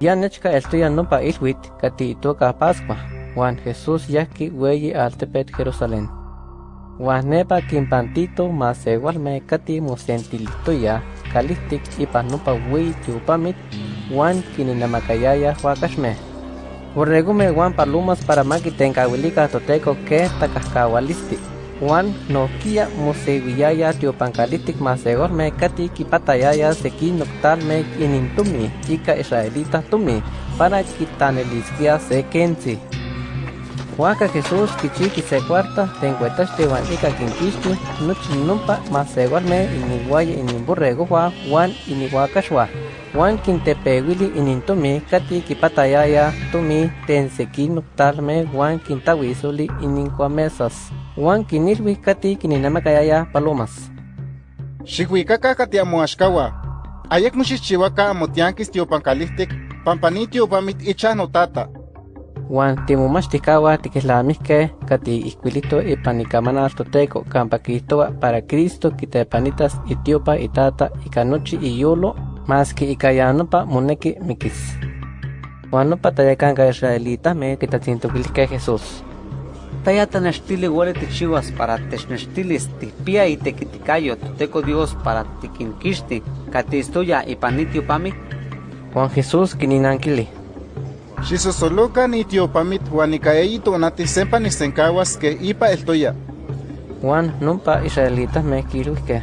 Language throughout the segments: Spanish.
Ya nechka estoy pa ilwit kati toka Pascua, Juan Jesús yaki weyi altepet Jerusalén. Juan nepa kimpantito mas me kati musentilitoya kalistik ipa nupa weyi tiupamit Juan kininamakayaya huakashme. Urregume Juan palumas para makitenkawilika toteco que takahkawalisti. Juan no kia musewiyaya tiopancalitic masegorme kati kipatayaya seki noctalme inintumi ika israelita tumi para quitanelisquia se kenzi. Huaca Jesús kichiki se cuarta tencuetaste wan ika kinkisti nuchi numpa masegorme iniguaya inimburrego Juan iniguacashwa. Juan quintepewili inintumi kati kipatayaya tumi tenseki noctalme Juan quintawisuli inincuamesas. Juan kinilwi kati kininamakayaya palomas. Xikuikaka katiamoaxkawa. Ayek moxixchiwaka amotianquis tiopancalihtic pampanitio pamit icha notata. Juan timomachtikawa tikislamiske kati isquilito ipanikamana toteco campa kihtowa para Cristo kitepanitas itiopa itata ikanochi iyolo mas que ikayanopa moneki mikis. Juan nopa tayakanka israelita me kitatzintokilisque Jesús. Taya tanextili wale tichiwas para technextilis tipia y tequiticayo teco Dios para tiquinquixti catistoya y panitio pami. Juan Jesús kininankili. Xisosoloca ni tiopamit huanicaeito nati sempa nisencawas que ipa eltoya. Juan numpa israelitas me kiluisque.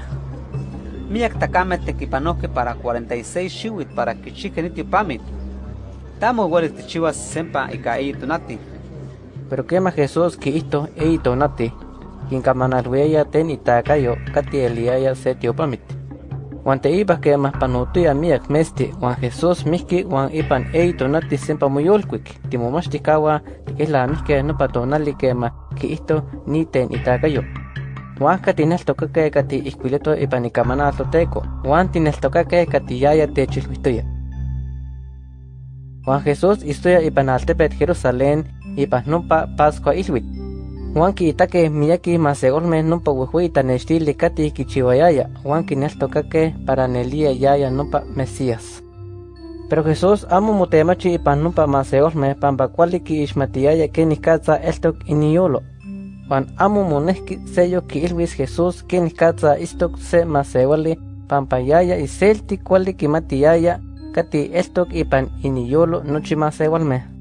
Miak takame tequipanoque para 46 shiwit para kichique nitio pamit. Tamo wale tichiwas sempa y caeito nati. Pero quema Jesús que esto eito nati, quien camanalhueya ten itakayo kati eliaya se tiopamit. Juan te iba que más panutuya miak mesti, Juan Jesús miski Juan ipan eito nati sempa muyolquik, timomastikawa, que la miske no patonali quema que esto ni ten itakayo. Juan katinel tokake kati isquileto ipan ikamana toteco, Juan tinel tokake kati yaya techilvistoya. Juan Jesús istoya ipan altepet Jerusalén ipa numpa Pascua ilwit. Juan itake miyaki masegolme numpa wihuita nechtili kati kichiwayaya, Juan kineltokake para nelia yaya numpa Mesías. Pero Jesús amo mutemachi ipa numpa masegolme pampa kuali ki ishmatiyaya ke nikatza eltok iniyolo. Juan amo moneski sello ki ilwis Jesús ke nikatza istok se masewali pampa yaya iselti kuali kimatiyaya kati eltok ipan iniyolo nochi masewalme.